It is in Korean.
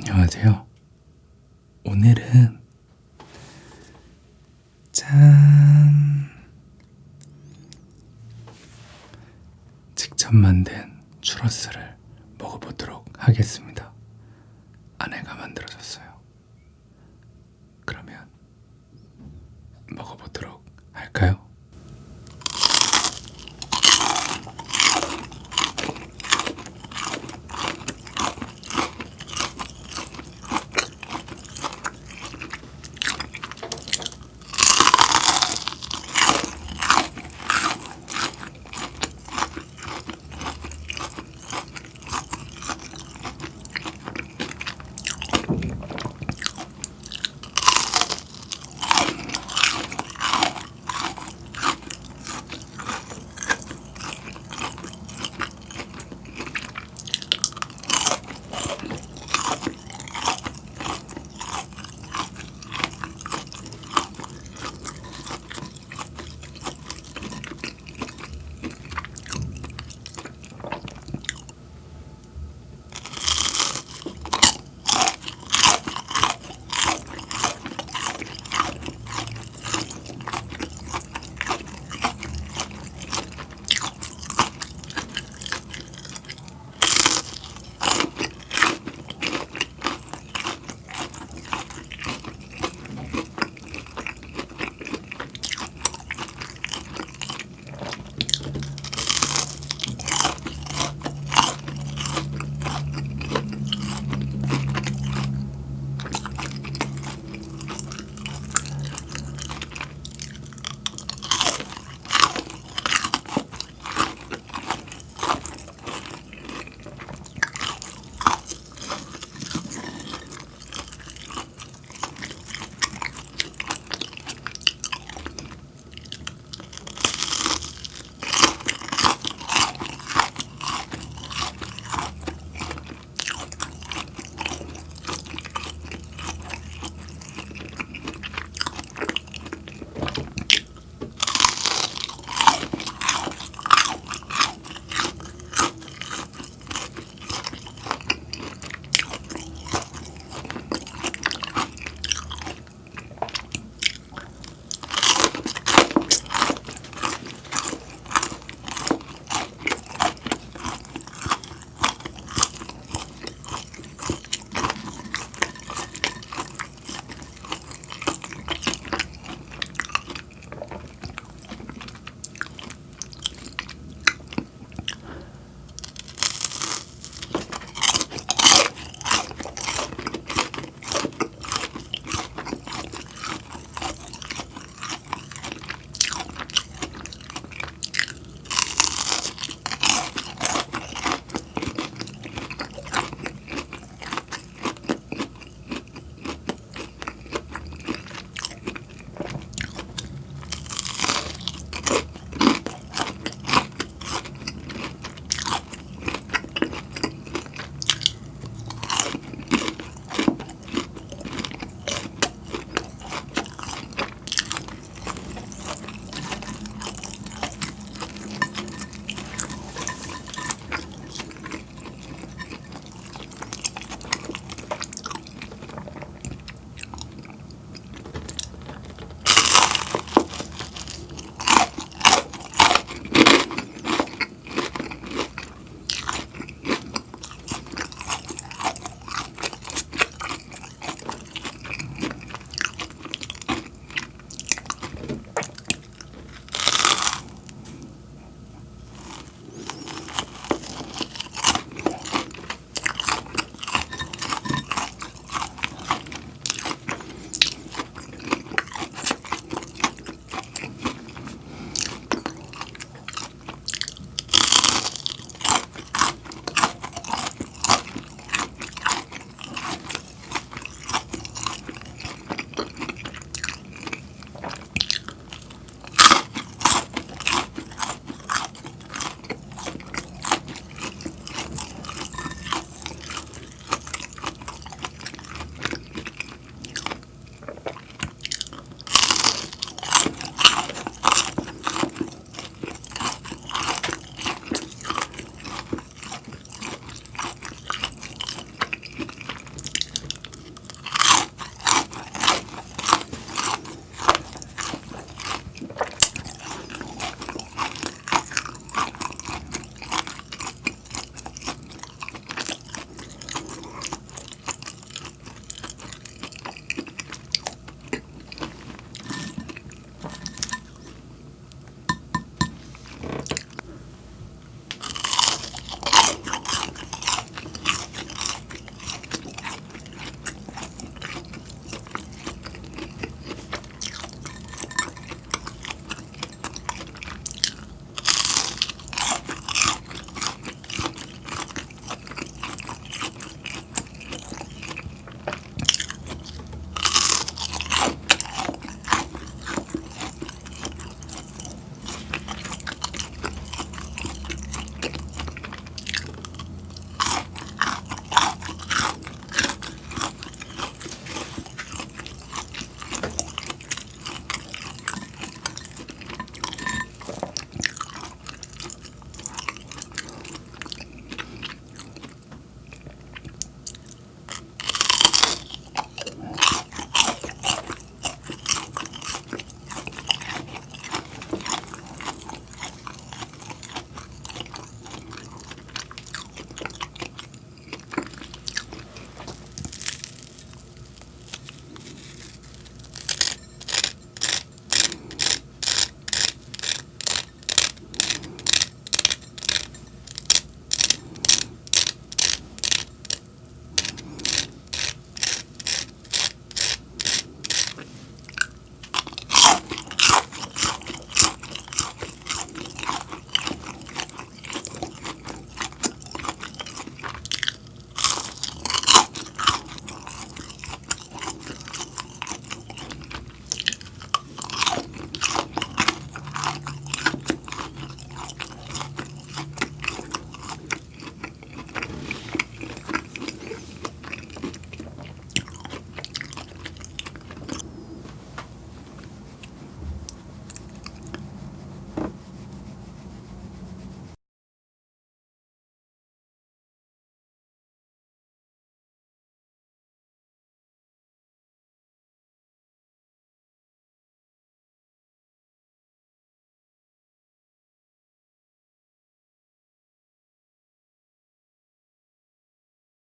안녕하세요. 오늘은 짠 직접 만든 추러스를 먹어보도록 하겠습니다. 아내가 만들어줬어요.